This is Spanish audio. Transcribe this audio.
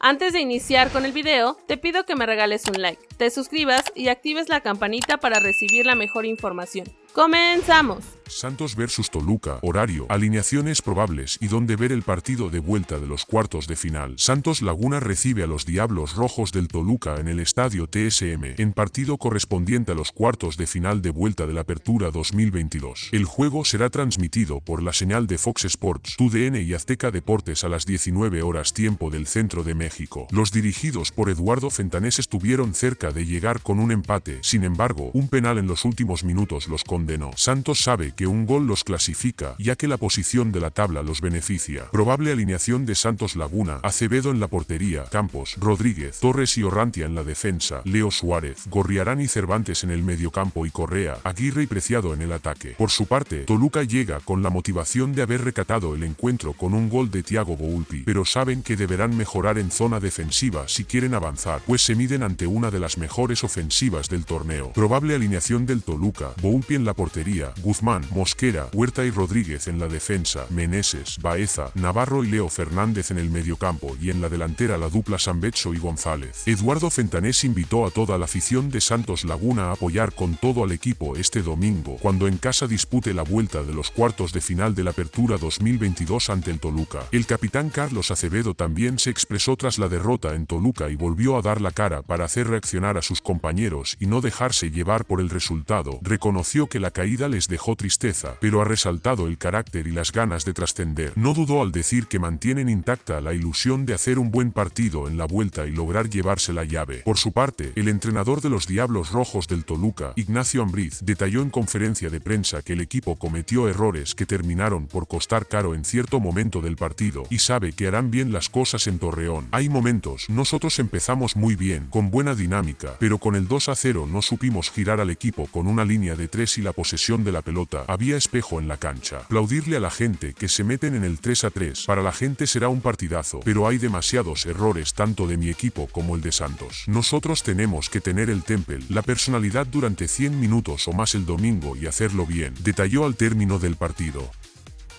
Antes de iniciar con el video, te pido que me regales un like, te suscribas y actives la campanita para recibir la mejor información. ¡Comenzamos! Santos vs Toluca, horario, alineaciones probables y dónde ver el partido de vuelta de los cuartos de final. Santos Laguna recibe a los Diablos Rojos del Toluca en el estadio TSM, en partido correspondiente a los cuartos de final de vuelta de la Apertura 2022. El juego será transmitido por la señal de Fox Sports, TUDN y Azteca Deportes a las 19 horas tiempo del centro de México. Los dirigidos por Eduardo Fentanés estuvieron cerca de llegar con un empate, sin embargo, un penal en los últimos minutos los condenó. Santos sabe que un gol los clasifica, ya que la posición de la tabla los beneficia. Probable alineación de Santos Laguna, Acevedo en la portería, Campos, Rodríguez, Torres y Orrantia en la defensa, Leo Suárez, Gorriarán y Cervantes en el mediocampo y Correa, Aguirre y Preciado en el ataque. Por su parte, Toluca llega con la motivación de haber recatado el encuentro con un gol de Thiago Boulpi, pero saben que deberán mejorar en zona defensiva si quieren avanzar, pues se miden ante una de las mejores ofensivas del torneo. Probable alineación del Toluca, Boulpi en la portería, Guzmán, Mosquera, Huerta y Rodríguez en la defensa, Meneses, Baeza, Navarro y Leo Fernández en el mediocampo y en la delantera la dupla Sambecho y González. Eduardo Fentanés invitó a toda la afición de Santos Laguna a apoyar con todo al equipo este domingo, cuando en casa dispute la vuelta de los cuartos de final de la Apertura 2022 ante el Toluca. El capitán Carlos Acevedo también se expresó tras la derrota en Toluca y volvió a dar la cara para hacer reaccionar a sus compañeros y no dejarse llevar por el resultado. Reconoció que la caída les dejó tristeza pero ha resaltado el carácter y las ganas de trascender. No dudó al decir que mantienen intacta la ilusión de hacer un buen partido en la vuelta y lograr llevarse la llave. Por su parte, el entrenador de los Diablos Rojos del Toluca, Ignacio Ambriz, detalló en conferencia de prensa que el equipo cometió errores que terminaron por costar caro en cierto momento del partido y sabe que harán bien las cosas en Torreón. Hay momentos, nosotros empezamos muy bien, con buena dinámica, pero con el 2 a 0 no supimos girar al equipo con una línea de 3 y la posesión de la pelota había espejo en la cancha. Aplaudirle a la gente que se meten en el 3 a 3. Para la gente será un partidazo, pero hay demasiados errores tanto de mi equipo como el de Santos. Nosotros tenemos que tener el temple, la personalidad durante 100 minutos o más el domingo y hacerlo bien, detalló al término del partido.